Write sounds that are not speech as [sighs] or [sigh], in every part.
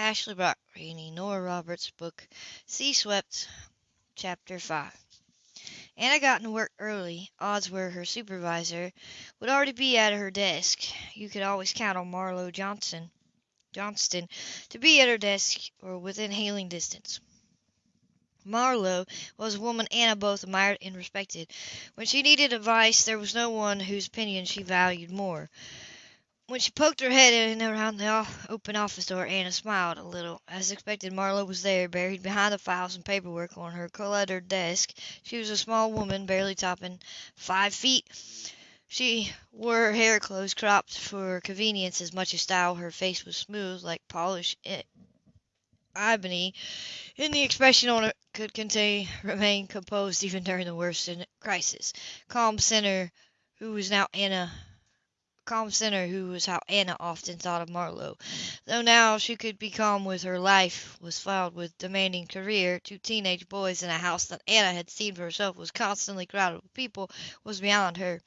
Ashley Brock reading Nora Roberts' book Sea Swept, Chapter 5. Anna got to work early. Odds were her supervisor would already be at her desk. You could always count on Marlowe Johnson, Johnston to be at her desk or within hailing distance. Marlowe was a woman Anna both admired and respected. When she needed advice, there was no one whose opinion she valued more. When she poked her head in around the open office door, Anna smiled a little. As expected, Marlo was there, buried behind the files and paperwork on her cluttered desk. She was a small woman, barely topping five feet. She wore her hair close cropped for convenience as much as style. Her face was smooth, like polished ebony, and the expression on it could contain, remain composed even during the worst crisis. Calm center, who was now Anna calm center who was how Anna often thought of Marlo. Though now she could be calm with her life was filled with demanding career, two teenage boys in a house that Anna had seen for herself was constantly crowded with people was beyond her.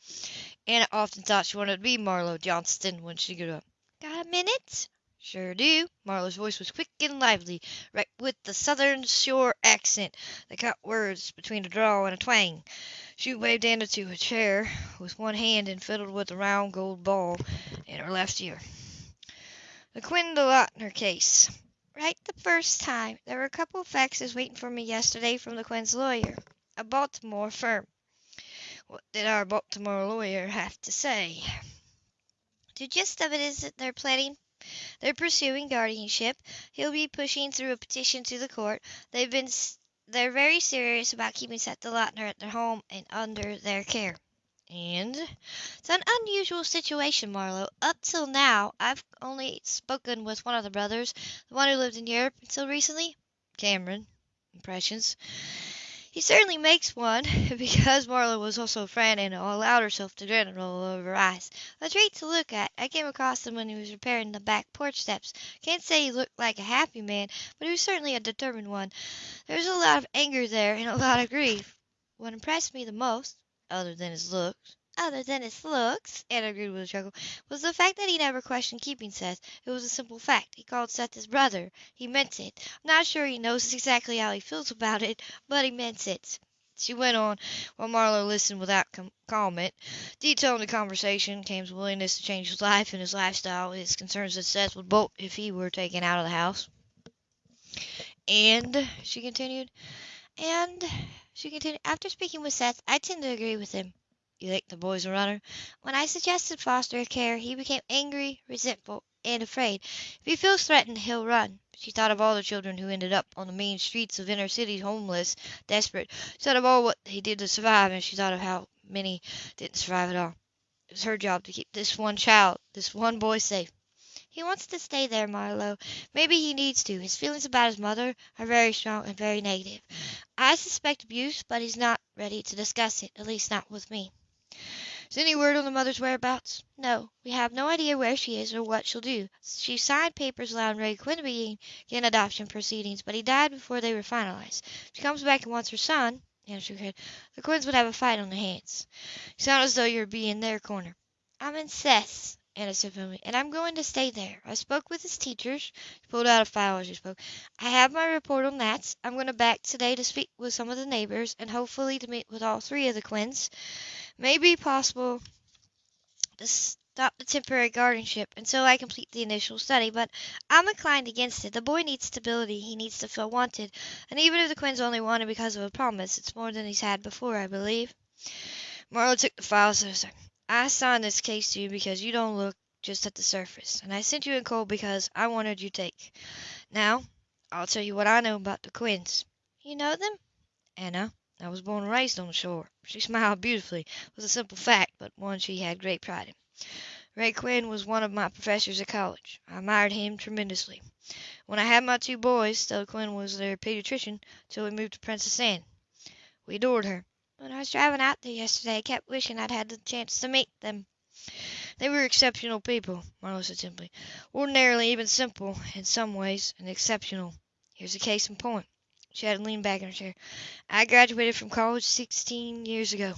Anna often thought she wanted to be Marlo Johnston when she grew up. Got a minute? Sure do. Marlo's voice was quick and lively, right with the southern shore accent that cut words between a drawl and a twang. She waved Anna to a chair with one hand and fiddled with a round gold ball in her left ear. The Quinn DeLauter case. Right the first time. There were a couple of faxes waiting for me yesterday from the Quinn's lawyer, a Baltimore firm. What did our Baltimore lawyer have to say? The gist of it is that they're planning they're pursuing guardianship. He'll be pushing through a petition to the court. They've been they're very serious about keeping Seth DeLauter at their home and under their care. And it's an unusual situation, Marlo. Up till now, I've only spoken with one of the brothers, the one who lived in Europe until recently. Cameron. Impressions. He certainly makes one, [laughs] because Marla was also a friend and allowed herself to roll over eyes. A treat to look at. I came across him when he was repairing the back porch steps. Can't say he looked like a happy man, but he was certainly a determined one. There was a lot of anger there and a lot of grief. What impressed me the most, other than his looks, other than his looks, Anna agreed with a chuckle, was the fact that he never questioned keeping Seth. It was a simple fact. He called Seth his brother. He meant it. I'm not sure he knows exactly how he feels about it, but he meant it. She went on, while Marlowe listened without com- comment, detailing the conversation, Cam's willingness to change his life and his lifestyle, his concerns that Seth would bolt if he were taken out of the house. And, she continued, and, she continued, after speaking with Seth, I tend to agree with him. You think the boy's a runner? When I suggested foster care, he became angry, resentful, and afraid. If he feels threatened, he'll run. She thought of all the children who ended up on the mean streets of inner cities, homeless, desperate. She thought of all what he did to survive, and she thought of how many didn't survive at all. It was her job to keep this one child, this one boy safe. He wants to stay there, Marlowe. Maybe he needs to. His feelings about his mother are very strong and very negative. I suspect abuse, but he's not ready to discuss it, at least not with me. Is any word on the mother's whereabouts? No. We have no idea where she is or what she'll do. She signed papers allowing Ray Quinn to begin adoption proceedings, but he died before they were finalized. If she comes back and wants her son, Anna shook her head, the Quinns would have a fight on their hands. You sound as though you're being their corner. I'm in Seth's, Anna said firmly, and I'm going to stay there. I spoke with his teachers. She pulled out a file as she spoke. I have my report on that. I'm going to back today to speak with some of the neighbors and hopefully to meet with all three of the Quinns may be possible to stop the temporary guardianship until I complete the initial study, but I'm inclined against it. The boy needs stability. He needs to feel wanted. And even if the Quinns only want him because of a promise, it's more than he's had before, I believe. Marlowe took the files I signed this case to you because you don't look just at the surface, and I sent you in cold because I wanted you to take. Now, I'll tell you what I know about the Quinns. You know them? Anna. I was born and raised on the shore." She smiled beautifully. It was a simple fact, but one she had great pride in. "Ray Quinn was one of my professors at college. I admired him tremendously. When I had my two boys, Stella Quinn was their pediatrician till we moved to Princess Anne. We adored her. When I was driving out there yesterday I kept wishing I'd had the chance to meet them." "They were exceptional people," Marlowe said simply. "Ordinarily even simple in some ways, and exceptional. Here's a case in point. She had leaned back in her chair. I graduated from college sixteen years ago.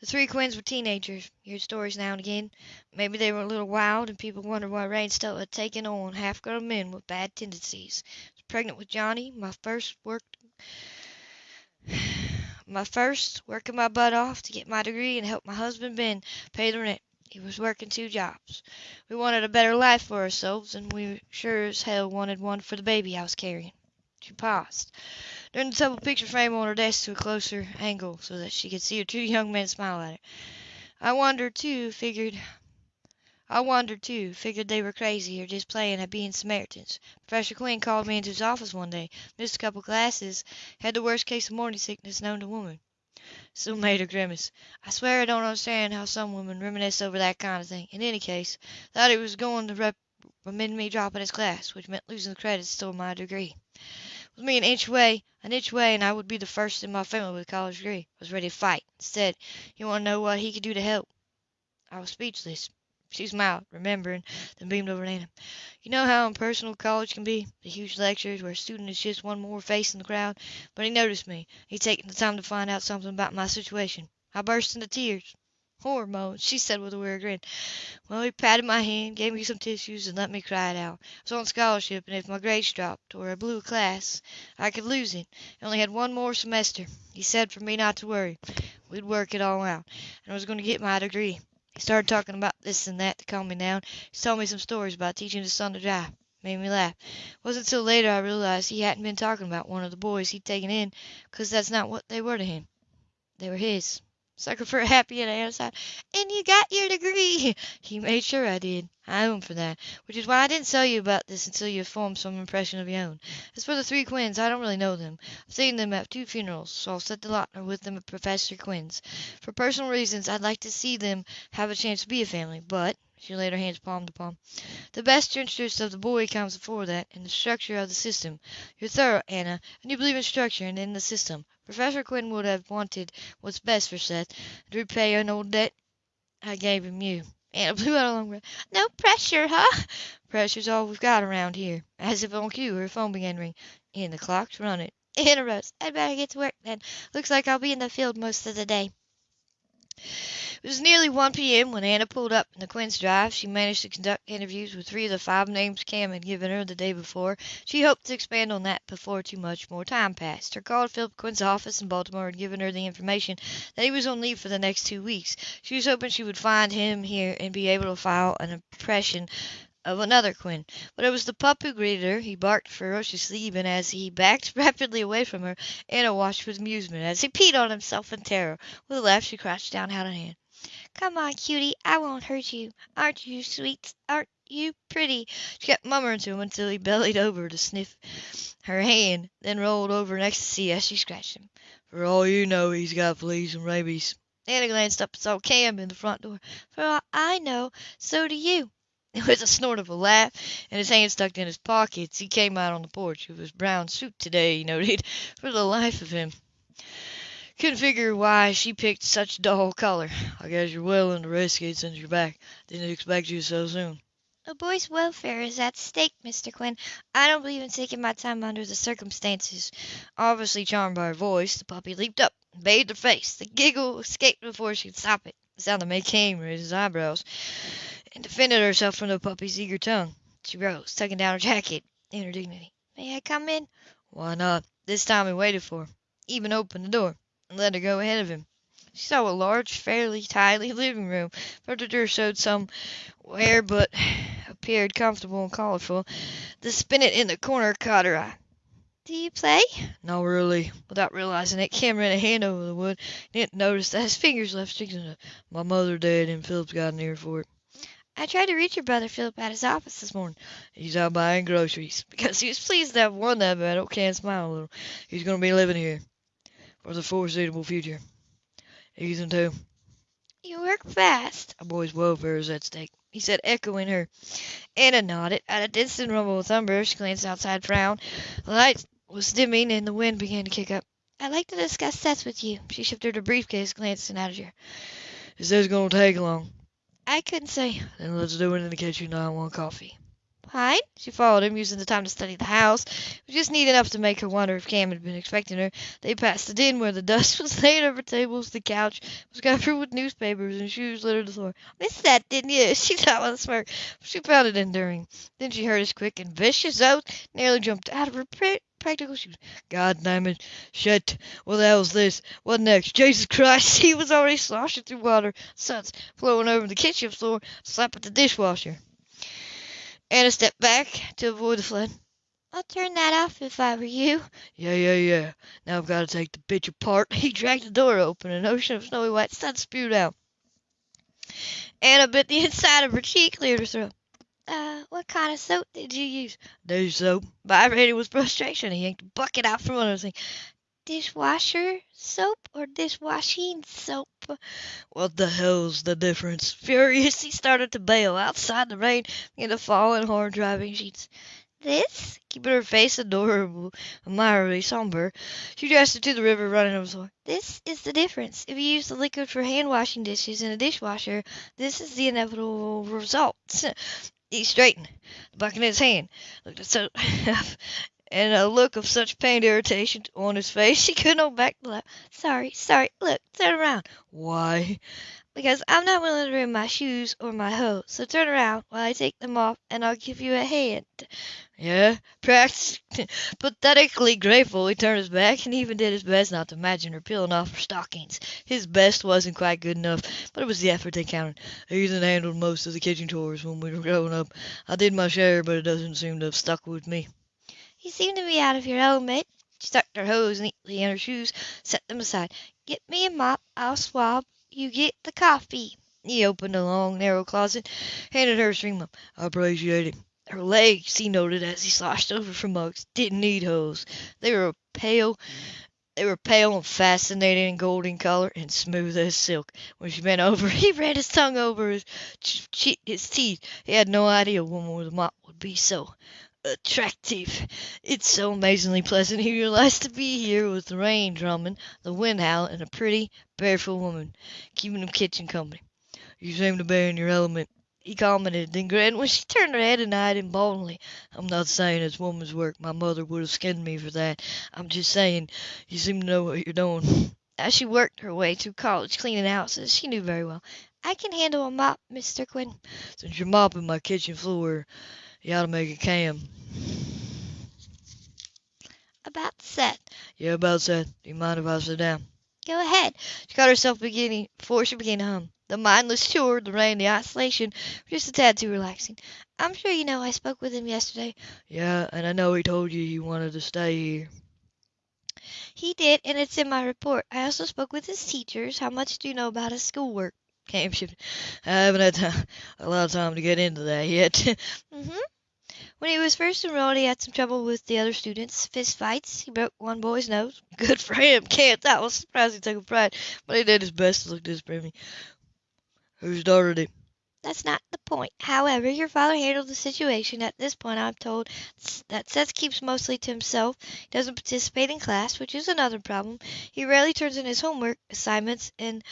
The three Quinns were teenagers. You heard stories now and again. Maybe they were a little wild, and people wondered why Rainstone had taken on half-grown men with bad tendencies. I was pregnant with Johnny, my first worked [sighs] my first working my butt off to get my degree and help my husband Ben pay the rent. He was working two jobs. We wanted a better life for ourselves, and we sure as hell wanted one for the baby I was carrying. She paused, turned the double picture frame on her desk to a closer angle so that she could see her two young men smile at her. I wondered too, figured I wondered too, figured they were crazy or just playing at being Samaritans. Professor Quinn called me into his office one day, missed a couple classes, had the worst case of morning sickness known to woman. Still made a grimace. I swear I don't understand how some women reminisce over that kind of thing. In any case, thought he was going to recommend me dropping his class, which meant losing the credits toward my degree. With me an inch away, an inch away, and I would be the first in my family with a college degree. I was ready to fight. Instead, you want to know what he could do to help? I was speechless. She smiled, remembering, then beamed over at. You know how impersonal college can be? The huge lectures where a student is just one more face in the crowd. But he noticed me. He'd taken the time to find out something about my situation. I burst into tears. Hormones, she said with a weird grin. Well, he patted my hand, gave me some tissues, and let me cry it out. I was on scholarship, and if my grades dropped, or I blew a class, I could lose it. I only had one more semester. He said for me not to worry. We'd work it all out, and I was going to get my degree. He started talking about this and that to calm me down. He told me some stories about teaching his son to drive. Made me laugh. It wasn't till later I realized he hadn't been talking about one of the boys he'd taken in, 'cause that's not what they were to him. They were his. Sucker for a happy and side. And you got your degree. [laughs] He made sure I did. I owe him for that. Which is why I didn't tell you about this until you had formed some impression of your own. As for the three Quinns, I don't really know them. I've seen them at two funerals, so I'll set the Lautner with them at Professor Quinn's. For personal reasons, I'd like to see them have a chance to be a family, but she laid her hands palm to palm. The best interest of the boy comes before that, in the structure of the system. You're thorough, Anna, and you believe in structure and in the system. Professor Quinn would have wanted what's best for Seth, to repay an old debt I gave him you. Anna [laughs] blew out a long breath. No pressure, huh? Pressure's all we've got around here. As if on cue, her phone began ringing. And the clock's running. [laughs] Anna rose. I'd better get to work then. Looks like I'll be in the field most of the day. It was nearly 1 p.m. when Anna pulled up in the Quinn's drive. She managed to conduct interviews with three of the five names Cam had given her the day before. She hoped to expand on that before too much more time passed. Her call Philip Quinn's office in Baltimore had given her the information that he was on leave for the next two weeks. She was hoping she would find him here and be able to file an impression of another Quinn. But it was the pup who greeted her. He barked ferociously even as he backed [laughs] rapidly away from her. Anna watched with amusement as he peed on himself in terror. With a laugh, she crouched down, hat in hand. Come on, cutie, I won't hurt you. Aren't you sweet? Aren't you pretty? She kept mummering to him until he bellied over to sniff her hand, then rolled over in ecstasy as she scratched him. For all you know, he's got fleas and rabies. Anna glanced up and saw Cam in the front door. For all I know, so do you. [laughs] It was a snort of a laugh, and his hands stuck in his pockets. He came out on the porch with his brown suit today, he noted, [laughs] for the life of him. Couldn't figure why she picked such a dull color. I guess you're willing to risk it since you're back. Didn't expect you so soon. A boy's welfare is at stake, Mr. Quinn. I don't believe in taking my time under the circumstances. Obviously charmed by her voice, the puppy leaped up and bathed her face. The giggle escaped before she could stop it. The sound that made Cam raise his eyebrows and defended herself from the puppy's eager tongue. She rose, tucking down her jacket in her dignity. May I come in? Why not? This time he waited for her, even opened the door and let her go ahead of him. She saw a large, fairly tidy living room. Furniture showed somewhere, but [sighs] appeared comfortable and colorful. The spinet in the corner caught her eye. Do you play? No, really. Without realizing it, Cam ran a hand over the wood. Didn't notice that his fingers left sticks in it. My mother dead, and Philip's got an ear for it. I tried to reach your brother Philip at his office this morning. He's out buying groceries [laughs] because he was pleased to have won that battle. Can't smile a little. He's going to be living here for the foreseeable future. Ethan, too. You work fast. A boy's welfare is at stake, he said, echoing her. Anna nodded. At a distant rumble of thunder, she glanced outside, frowned. The light was dimming, and the wind began to kick up. I'd like to discuss Seth with you. She shifted her briefcase, glancing at her. Is this going to take long? I couldn't say. Then let's do it in the kitchen. I want coffee. Fine. She followed him, using the time to study the house. It was just neat enough to make her wonder if Cam had been expecting her. They passed the den where the dust [laughs] was laid over tables. The couch was covered with newspapers and shoes littered the floor. Missed that, didn't you? [laughs] She thought with a smirk. She found it enduring. Then she heard his quick and vicious oath, nearly jumped out of her pra- practical shoes. God damn it. Shit. What the hell's this? What next? Jesus Christ. [laughs] He was already sloshing through water. Suds flowing over the kitchen floor. Slap at the dishwasher. Anna stepped back to avoid the flood. I'd turn that off if I were you. Yeah, yeah, yeah. Now I've got to take the bitch apart. [laughs] He dragged the door open. And an ocean of snowy white suds spewed out. Anna bit the [laughs] inside of her cheek, cleared her throat. Uh, what kind of soap did you use? Dish soap. Vibrating with frustration, he yanked a bucket out from under the sink. Dishwasher soap or dishwashing soap? What the hell's the difference? [laughs] Furious, he started to bail. Outside, the rain began to fall in hard driving sheets. This? Keeping her face adorable, admirably somber, she gestured to the river running over the floor. This is the difference. If you use the liquid for hand washing dishes in a dishwasher, this is the inevitable result. [laughs] He straightened, the bucket in his hand, looked at so [laughs] and a look of such pained irritation on his face [laughs] she couldn't hold back the laugh. Sorry, sorry. Look, turn around. Why? Because I'm not willing to ruin my shoes or my hose. So turn around while I take them off, and I'll give you a hand. Yeah, practice. [laughs] Pathetically grateful, he turned his back and even did his best not to imagine her peeling off her stockings. His best wasn't quite good enough, but it was the effort that counted. Ethan handled most of the kitchen chores when we were growing up. I did my share, but it doesn't seem to have stuck with me. You seem to be out of your element. She tucked her hose neatly in her shoes, set them aside. Get me a mop, I'll swab. You get the coffee. He opened a long, narrow closet, handed her a string mop. I appreciate it. Her legs, he noted as he sloshed over for mugs, didn't need hose. They were pale. They were pale and fascinating in golden color and smooth as silk. When she bent over, [laughs] he ran his tongue over his, his teeth. He had no idea a woman with a mop would be so attractive. It's so amazingly pleasant, he realized, to be here with the rain drumming, the wind howling, and a pretty, barefoot woman keeping him kitchen company. You seem to be in your element he commented, then grinned when she turned her head and eyed him boldly. I'm not saying it's woman's work. My mother would have skinned me for that. I'm just saying you seem to know what you're doing. As she worked her way through college cleaning houses, she knew very well. I can handle a mop, Mr. Quinn. Since you're mopping my kitchen floor, you ought to make a cam. About set. Yeah, about set. Do you mind if I sit down? Go ahead. She caught herself beginning before she began to hum. The mindless chore, the rain, the isolation were just a tad too relaxing. I'm sure you know I spoke with him yesterday. Yeah, and I know he told you he wanted to stay here. He did, and it's in my report. I also spoke with his teachers. How much do you know about his schoolwork? Cam shifted. I haven't had time, [laughs] a lot of time to get into that yet. [laughs] mm-hmm. When he was first enrolled, he had some trouble with the other students. Fist fights. He broke one boy's nose. [laughs] Good for him. Can't. That was surprised he took a pride, but he did his best to look disappointed. Who started it? That's not the point. However, your father handled the situation. At this point, I'm told that Seth keeps mostly to himself. He doesn't participate in class, which is another problem. He rarely turns in his homework assignments, and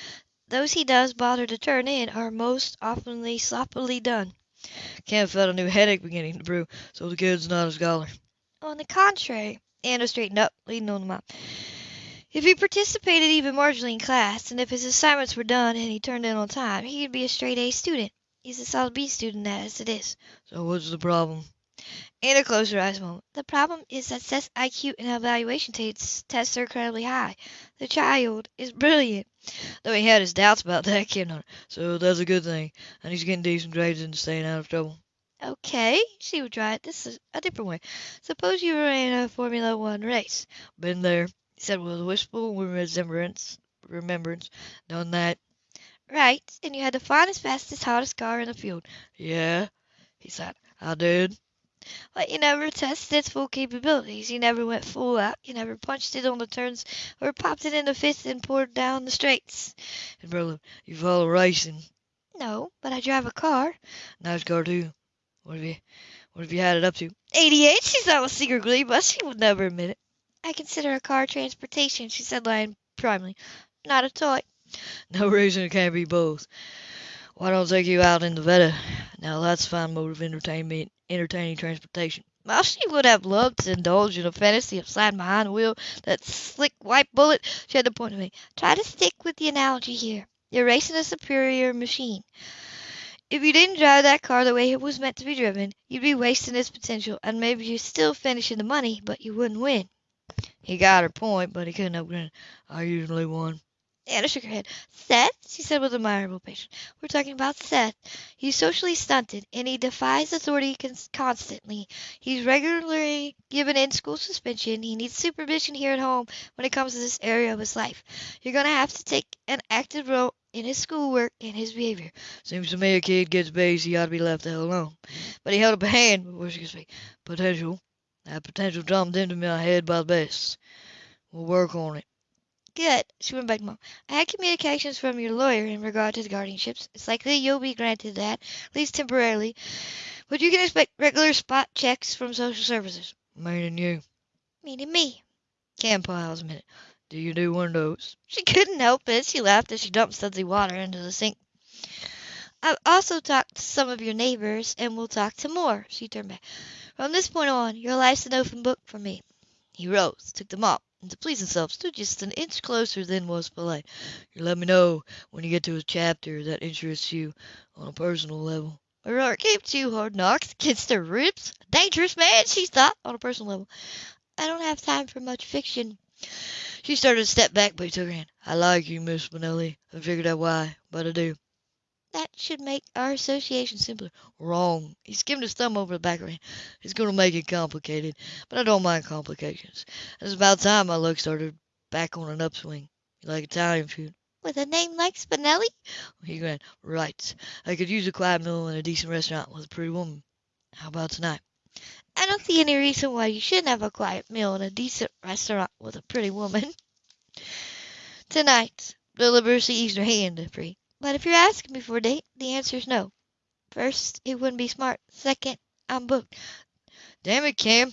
those he does bother to turn in are most oftenly sloppily done. Cam felt a new headache beginning to brew, so the kid's not a scholar. On the contrary, Anna straightened up, leaning on the mop. If he participated even marginally in class, and if his assignments were done and he turned in on time, he'd be a straight A student. He's a solid B student as it is. So what's the problem? Anna closed her eyes a moment. The problem is that Seth's IQ and evaluation tests, tests are incredibly high. The child is brilliant. Though he had his doubts about that, [laughs] kid on. So that's a good thing. And he's getting decent grades and staying out of trouble. Okay, she would try it. This is a different way. Suppose you were in a Formula One race. Been there he said with a wistful remembrance. Remembrance. Done that. Right, and you had the finest, fastest, hottest car in the field. Yeah, he said. I did. But you never tested its full capabilities. You never went full out. You never punched it on the turns or popped it in the fifth and poured down the straights. And brother, you follow racing. No, but I drive a car. Nice car too. What have you what have you had it up to? Eighty eight, she thought with secret glee, but she would never admit it. I consider a car transportation, she said, lying primly, not a toy. No reason it can't be both. Why don't I take you out in the Vette? Now that's a fine mode of entertainment entertaining transportation. While she would have loved to indulge in a fantasy of sliding behind the wheel that slick white bullet, she had to point to me. Try to stick with the analogy here. You're racing a superior machine. If you didn't drive that car the way it was meant to be driven, you'd be wasting its potential, and maybe you'd still finish in the money, but you wouldn't win. He got her point, but he couldn't help grinning. I usually won. Anna shook her head. Seth, she said with admirable patience, we're talking about Seth. He's socially stunted, and he defies authority cons- constantly. He's regularly given in-school suspension. He needs supervision here at home when it comes to this area of his life. You're going to have to take an active role in his schoolwork and his behavior. Seems to me a kid gets based, he ought to be left the hell alone. But he held up a hand before she could speak. Potential. That potential jumped into my head by the best. We'll work on it. Good. She went back to Mom. I had communications from your lawyer in regard to the guardianships. It's likely you'll be granted that, at least temporarily. But you can expect regular spot checks from social services. Meaning you. Meaning me. Cam paused a minute. Do you do windows? She couldn't help it. She laughed as she dumped sudsy water into the sink. I've also talked to some of your neighbors, and we'll talk to more. She turned back. From this point on, your life's an open book for me. He rose, took the mop, and to please himself stood just an inch closer than was polite. You let me know when you get to a chapter that interests you on a personal level. Her heart gave two hard knocks against her ribs. A dangerous man, she thought, on a personal level. I don't have time for much fiction. She started to step back, but he took her hand. I like you, Miss Spinelli. I figured out why, but I do. That should make our association simpler. Wrong. He skimmed his thumb over the back of her hand. It's going to make it complicated, but I don't mind complications. It's about time my luck started back on an upswing. You like Italian food? With a name like Spinelli? He grinned. Right. I could use a quiet meal in a decent restaurant with a pretty woman. How about tonight? I don't see any reason why you shouldn't have a quiet meal in a decent restaurant with a pretty woman. [laughs] Tonight, deliberately eased her hand free. But if you're asking me for a date, the answer is no. First, it wouldn't be smart. Second, I'm booked. Damn it, Cam.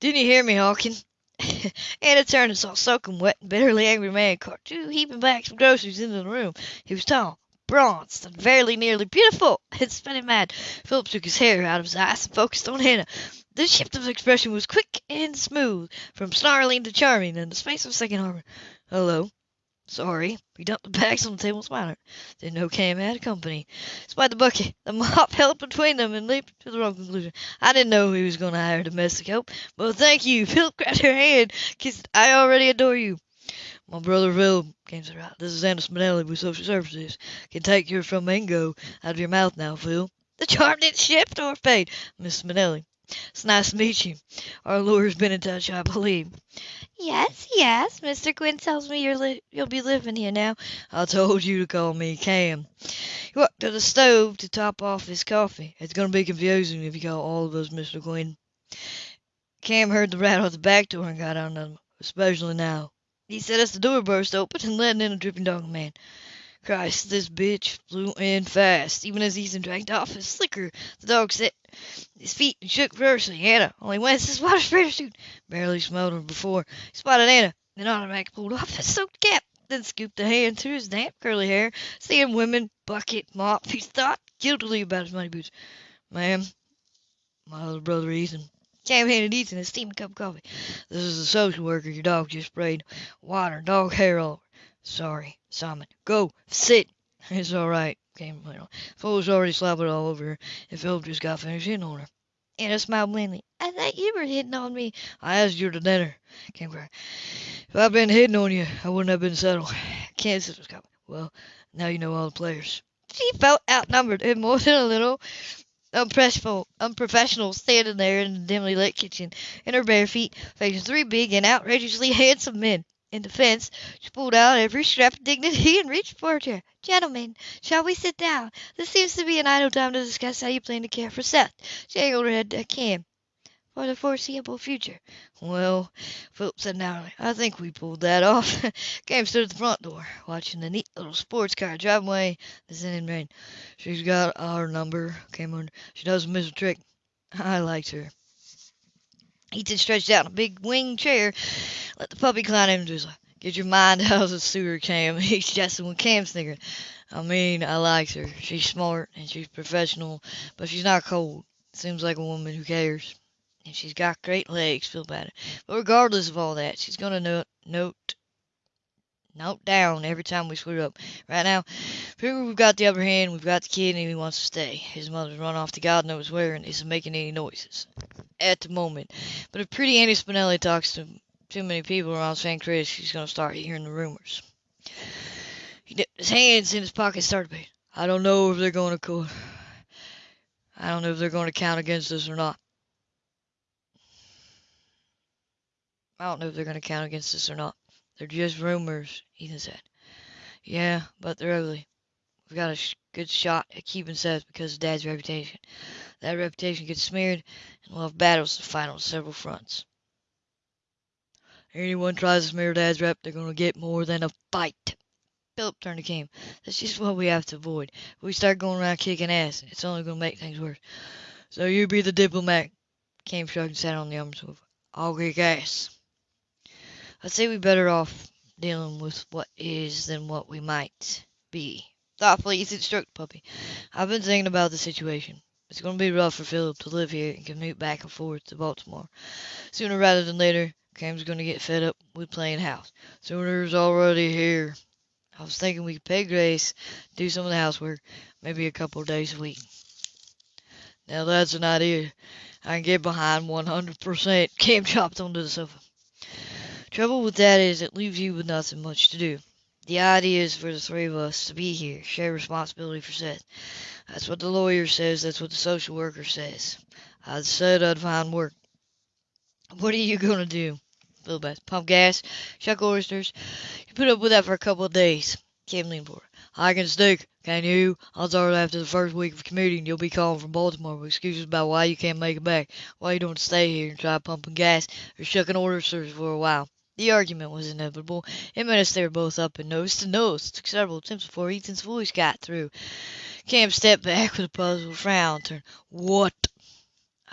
Didn't you hear me, Hawkins? [laughs] Anna turned and saw a soaking wet and bitterly angry man cart two heaping bags of groceries into the room. He was tall, bronzed, and very nearly beautiful. Spun him mad. Philip took his hair out of his eyes and focused on Hannah. The shift of expression was quick and smooth, from snarling to charming, in the space of second Harper. Hello. Sorry. He dumped the bags on the table and smiled. Didn't know Cam had company. Despite the bucket, the mop [laughs] held between them and leaped to the wrong conclusion. I didn't know he was going to hire domestic help, but thank you. [laughs] Philip grabbed her hand, kissed. I already adore you. My brother Phil came to right. This is Anna Spinelli with Social Services. Can take your flamingo out of your mouth now, Phil. The charm didn't shift or fade. Miss Spinelli. It's nice to meet you. Our lawyer's been in touch, I believe. Yes, yes. Mr. Quinn tells me you're li- you'll be living here now. I told you to call me Cam. He walked to the stove to top off his coffee. It's going to be confusing if you call all of us Mr. Quinn. Cam heard the rattle at the back door and got on them, especially now. He said as the door burst open and let in a dripping dog man. Christ, this bitch flew in fast. Even as Ethan dragged off his slicker, the dog set his feet and shook furiously. Anna only went his water suit. Barely smelled her before. He spotted Anna, then automatic pulled off his soaked cap, then scooped a hand through his damp curly hair. Seeing women, bucket, mop, he thought guiltily about his muddy boots. Ma'am, my little brother Ethan. Cam handed Ethan a steaming cup of coffee. This is the social worker your dog just sprayed. Water and dog hair all over. Sorry, Simon. Go, sit. [laughs] It's all right, came on. Fool's already slobbered all over her, and Philip just got finished hitting on her. Anna smiled blandly. I thought you were hitting on me. I asked you to dinner, came cried. If I'd been hitting on you, I wouldn't have been settled. [laughs] Kansas was coming. Well, now you know all the players. She felt outnumbered and more than a little unprofessional, unprofessional standing there in the dimly lit kitchen in her bare feet, facing three big and outrageously [laughs] handsome men. In defense, she pulled out every scrap of dignity and reached for a chair. Gentlemen, shall we sit down? This seems to be an idle time to discuss how you plan to care for Seth. She angled her head to Cam. For the foreseeable future. Well, Philip said narrowly, I think we pulled that off. Cam stood at the front door, watching the neat little sports car drive away the scented rain. She's got our number, Cam on. She doesn't miss a trick. I liked her. Ethan stretched out in a big wing chair, let the puppy climb into his. Get your mind [laughs] out of the sewer, Cam. [laughs] He's jesting when Cam snickered. I mean, I likes her. She's smart and she's professional, but she's not cold. Seems like a woman who cares. And she's got great legs, Phil it. But regardless of all that, she's gonna note note note down every time we screw up. Right now, we've got the upper hand, we've got the kid, and he wants to stay. His mother's run off to God knows where and isn't making any noises at the moment. But if pretty Annie Spinelli talks to too many people around St. Chris, she's gonna start hearing the rumors. He dipped his hands in his pocket, started paying. I don't know if they're going to court. I don't know if they're going to count against us or not. I don't know if they're going to count against us or not. They're just rumors, Ethan said. Yeah, but they're ugly. We've got a sh good shot at keeping Seth because of Dad's reputation. That reputation gets smeared, and we'll have battles to fight on several fronts. Anyone tries to smear Dad's rep, they're going to get more than a fight. Philip turned to Cam. That's just what we have to avoid. If we start going around kicking ass, it's only going to make things worse. So you be the diplomat. Cam shrugged and sat on the arm sofa. I'll kick ass. I'd say we better off dealing with what is than what we might be. Thoughtfully, stroked the puppy. I've been thinking about the situation. It's going to be rough for Philip to live here and commute back and forth to Baltimore. Sooner rather than later, Cam's going to get fed up with playing house. Sooner's already here. I was thinking we could pay Grace, to do some of the housework, maybe a couple of days a week. Now that's an idea I can get behind 100%. [laughs] Cam chopped onto the sofa. Trouble with that is it leaves you with nothing much to do. The idea is for the three of us to be here, share responsibility for Seth. That's what the lawyer says, that's what the social worker says. I said I'd find work. What are you going to do? Little bit. Pump gas, shuck oysters. You put up with that for a couple of days. Cam leaned forward. I can stick, can you? Odds are after the first week of commuting, you'll be calling from Baltimore with excuses about why you can't make it back, why you don't stay here and try pumping gas or shucking oysters for a while. The argument was inevitable. In minutes they were both up and nose to nose. It took several attempts before Ethan's voice got through. Cam stepped back with a puzzled frown. Turned. What?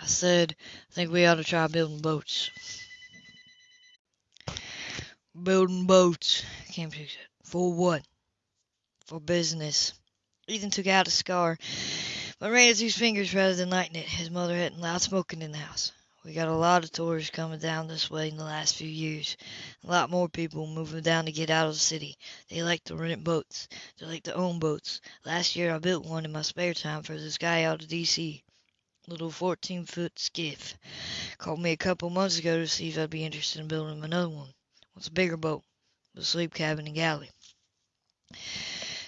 I said, I think we ought to try building boats. Building boats, Cam said. For what? For business. Ethan took out a cigar, but ran it through his fingers rather than lighting it. His mother hadn't loud smoking in the house. We got a lot of tourists coming down this way in the last few years. A lot more people moving down to get out of the city. They like to rent boats. They like to own boats. Last year I built one in my spare time for this guy out of D.C. Little 14 foot skiff. Called me a couple months ago to see if I'd be interested in building another one. What's a bigger boat? with a sleep cabin and galley.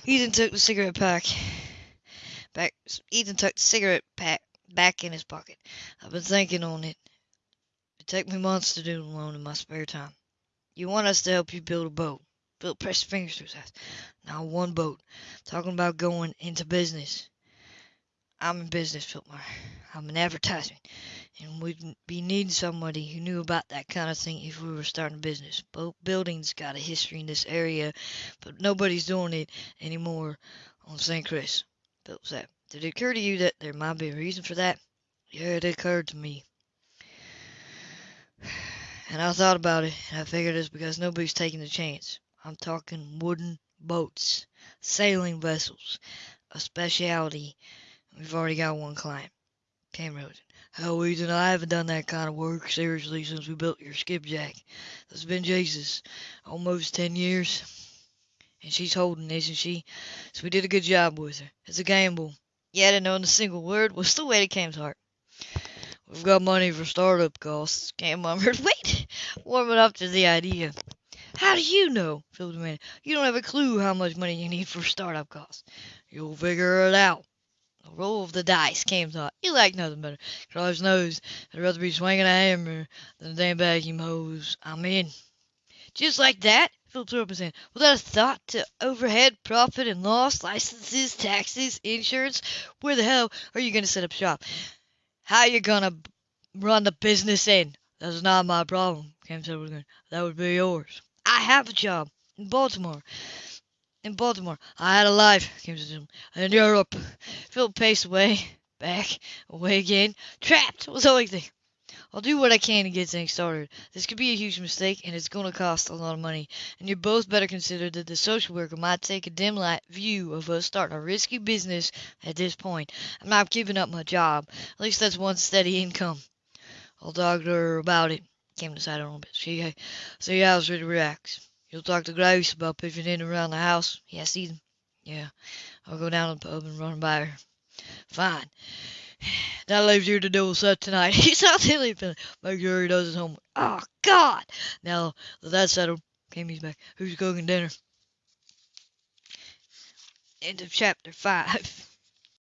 Ethan took the cigarette pack back. Ethan took the cigarette pack back in his pocket. I've been thinking on it. It took me months to do alone in my spare time. You want us to help you build a boat. Bill pressed fingers to his eyes. Now one boat. Talking about going into business. I'm in business, Philmar. I'm in advertisement. And we'd be needing somebody who knew about that kind of thing if we were starting a business. Boat building's got a history in this area, but nobody's doing it anymore on St. Chris. Philip said. Did it occur to you that there might be a reason for that? Yeah, it occurred to me. And I thought about it, and I figured it's because nobody's taking the chance. I'm talking wooden boats, sailing vessels, a specialty. We've already got one client. Cam Rosen. Hell, Ethan, I haven't done that kind of work seriously since we built your skipjack. That's been Jesus, almost ten years. And she's holding, isn't she? So we did a good job with her. It's a gamble, Yet and knowing a single word was the way to Cam's heart. We've got money for startup costs, Cam murmured. Wait, warming up to the idea. How do you know? Phil demanded. You don't have a clue how much money you need for startup costs. You'll figure it out. A roll of the dice, Cam thought. You like nothing better. Christ knows I'd rather be swinging a hammer than a damn vacuum hose. I'm in. Just like that? Phil threw up his hand. Without a thought to overhead, profit and loss, licenses, taxes, insurance, where the hell are you going to set up shop? How you going to run the business in? That's not my problem, Cam said. That would be yours. I have a job in Baltimore. In Baltimore. I had a life, Cam said. In Europe. Phil paced away, back, away again. Trapped was the only thing. I'll do what I can to get things started. This could be a huge mistake, and it's going to cost a lot of money. And you both better consider that the social worker might take a dim light view of us starting a risky business at this point. I'm not giving up my job. At least that's one steady income. I'll talk to her about it. Came to side a bit. See, how she reacts. You'll talk to Grace about pitching in around the house. Yeah, see them. Yeah, I'll go down to the pub and run by her. Fine. [sighs] That leaves you to deal with Seth tonight. He's there feeling. Make sure he does his homework. Oh, God! Now that that's settled, Amy's back. Who's cooking dinner? End of chapter 5. [laughs]